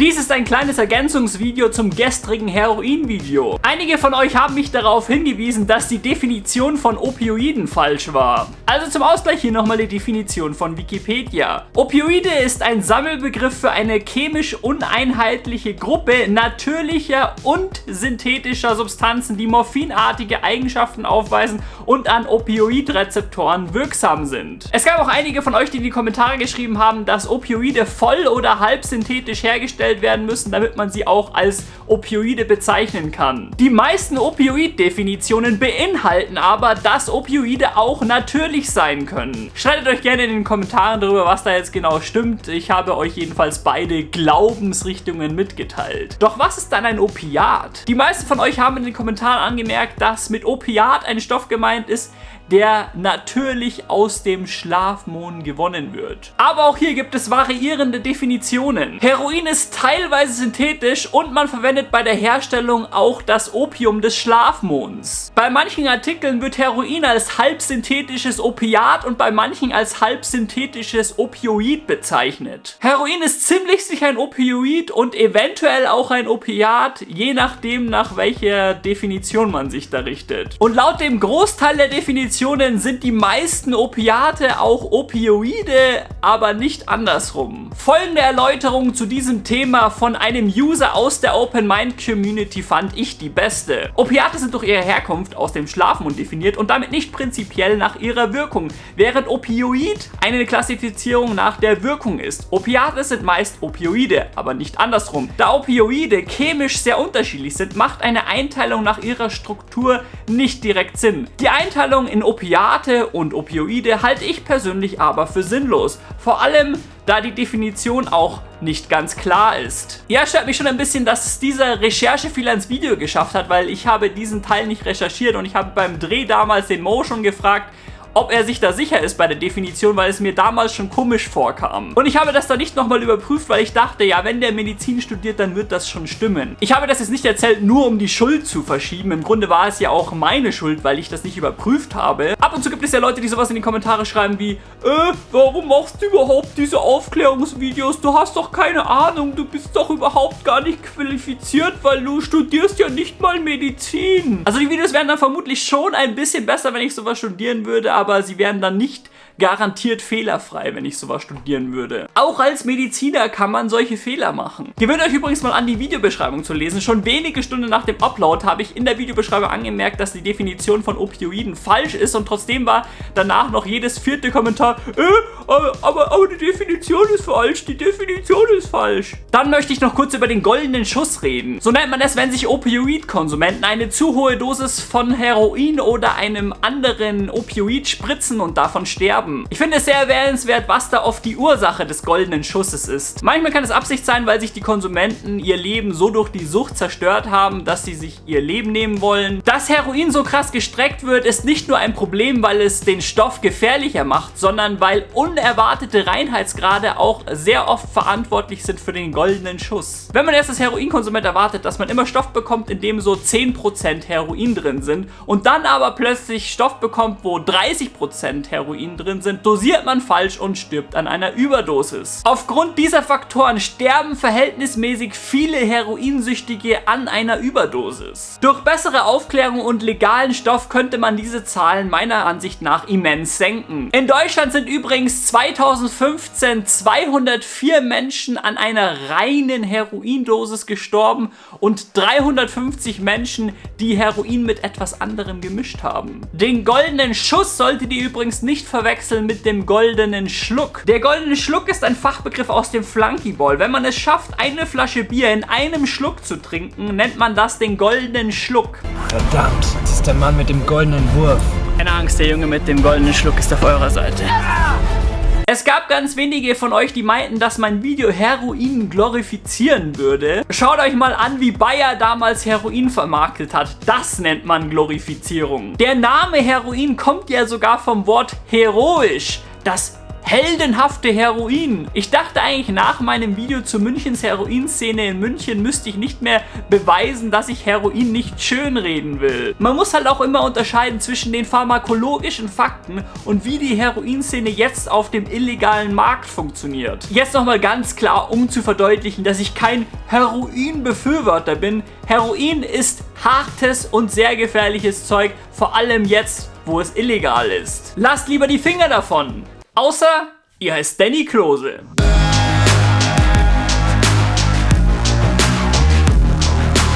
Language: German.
Dies ist ein kleines Ergänzungsvideo zum gestrigen Heroin-Video. Einige von euch haben mich darauf hingewiesen, dass die Definition von Opioiden falsch war. Also zum Ausgleich hier nochmal die Definition von Wikipedia. Opioide ist ein Sammelbegriff für eine chemisch uneinheitliche Gruppe natürlicher und synthetischer Substanzen, die morphinartige Eigenschaften aufweisen und an Opioidrezeptoren wirksam sind. Es gab auch einige von euch, die in die Kommentare geschrieben haben, dass Opioide voll oder halb synthetisch hergestellt werden müssen, damit man sie auch als Opioide bezeichnen kann. Die meisten Opioid-Definitionen beinhalten aber, dass Opioide auch natürlich sein können. Streitet euch gerne in den Kommentaren darüber, was da jetzt genau stimmt. Ich habe euch jedenfalls beide Glaubensrichtungen mitgeteilt. Doch was ist dann ein Opiat? Die meisten von euch haben in den Kommentaren angemerkt, dass mit Opiat ein Stoff gemeint ist, der natürlich aus dem Schlafmond gewonnen wird. Aber auch hier gibt es variierende Definitionen. Heroin ist teilweise synthetisch und man verwendet bei der Herstellung auch das Opium des Schlafmonds. Bei manchen Artikeln wird Heroin als halbsynthetisches Opiat und bei manchen als halbsynthetisches Opioid bezeichnet. Heroin ist ziemlich sicher ein Opioid und eventuell auch ein Opiat, je nachdem nach welcher Definition man sich da richtet. Und laut dem Großteil der Definition Definitionen sind die meisten Opiate auch Opioide, aber nicht andersrum. Folgende Erläuterung zu diesem Thema von einem User aus der Open Mind Community fand ich die beste. Opiate sind durch ihre Herkunft aus dem Schlafmund definiert und damit nicht prinzipiell nach ihrer Wirkung, während Opioid eine Klassifizierung nach der Wirkung ist. Opiate sind meist Opioide, aber nicht andersrum. Da Opioide chemisch sehr unterschiedlich sind, macht eine Einteilung nach ihrer Struktur nicht direkt Sinn. Die Einteilung in Opiate und Opioide halte ich persönlich aber für sinnlos. Vor allem, da die Definition auch nicht ganz klar ist. Ja, stört mich schon ein bisschen, dass es dieser Recherchefehler ins Video geschafft hat, weil ich habe diesen Teil nicht recherchiert und ich habe beim Dreh damals den Mo schon gefragt, ob er sich da sicher ist bei der Definition, weil es mir damals schon komisch vorkam. Und ich habe das dann nicht nochmal überprüft, weil ich dachte, ja, wenn der Medizin studiert, dann wird das schon stimmen. Ich habe das jetzt nicht erzählt, nur um die Schuld zu verschieben. Im Grunde war es ja auch meine Schuld, weil ich das nicht überprüft habe. Und zu gibt es ja Leute, die sowas in die Kommentare schreiben wie, äh, warum machst du überhaupt diese Aufklärungsvideos? Du hast doch keine Ahnung, du bist doch überhaupt gar nicht qualifiziert, weil du studierst ja nicht mal Medizin. Also die Videos wären dann vermutlich schon ein bisschen besser, wenn ich sowas studieren würde, aber sie werden dann nicht garantiert fehlerfrei, wenn ich sowas studieren würde. Auch als Mediziner kann man solche Fehler machen. Gewöhnt euch übrigens mal an, die Videobeschreibung zu lesen. Schon wenige Stunden nach dem Upload habe ich in der Videobeschreibung angemerkt, dass die Definition von Opioiden falsch ist und trotzdem war danach noch jedes vierte Kommentar, äh, aber, aber, die Definition ist falsch, die Definition ist falsch. Dann möchte ich noch kurz über den goldenen Schuss reden. So nennt man es, wenn sich Opioid-Konsumenten eine zu hohe Dosis von Heroin oder einem anderen Opioid spritzen und davon sterben. Ich finde es sehr erwähnenswert, was da oft die Ursache des goldenen Schusses ist. Manchmal kann es Absicht sein, weil sich die Konsumenten ihr Leben so durch die Sucht zerstört haben, dass sie sich ihr Leben nehmen wollen. Dass Heroin so krass gestreckt wird, ist nicht nur ein Problem, weil es den Stoff gefährlicher macht, sondern weil unerwartete Reinheitsgrade auch sehr oft verantwortlich sind für den goldenen Schuss. Wenn man erst als Heroinkonsument erwartet, dass man immer Stoff bekommt, in dem so 10% Heroin drin sind und dann aber plötzlich Stoff bekommt, wo 30% Heroin drin sind, dosiert man falsch und stirbt an einer Überdosis. Aufgrund dieser Faktoren sterben verhältnismäßig viele Heroinsüchtige an einer Überdosis. Durch bessere Aufklärung und legalen Stoff könnte man diese Zahlen meiner Ansicht nach immens senken. In Deutschland sind übrigens 2015 204 Menschen an einer reinen Heroindosis gestorben und 350 Menschen, die Heroin mit etwas anderem gemischt haben. Den goldenen Schuss solltet ihr übrigens nicht verwechseln verwechseln mit dem goldenen Schluck. Der goldene Schluck ist ein Fachbegriff aus dem Flunkyball. Wenn man es schafft, eine Flasche Bier in einem Schluck zu trinken, nennt man das den goldenen Schluck. Verdammt, das ist der Mann mit dem goldenen Wurf. Keine Angst, der Junge mit dem goldenen Schluck ist auf eurer Seite. Es gab ganz wenige von euch, die meinten, dass mein Video Heroin glorifizieren würde. Schaut euch mal an, wie Bayer damals Heroin vermarktet hat. Das nennt man Glorifizierung. Der Name Heroin kommt ja sogar vom Wort heroisch. Das heldenhafte Heroin. Ich dachte eigentlich nach meinem Video zu Münchens Heroinszene in München müsste ich nicht mehr beweisen, dass ich Heroin nicht schönreden will. Man muss halt auch immer unterscheiden zwischen den pharmakologischen Fakten und wie die Heroinszene jetzt auf dem illegalen Markt funktioniert. Jetzt nochmal ganz klar, um zu verdeutlichen, dass ich kein Heroin-Befürworter bin. Heroin ist hartes und sehr gefährliches Zeug, vor allem jetzt, wo es illegal ist. Lasst lieber die Finger davon. Außer ihr heißt Danny Klose.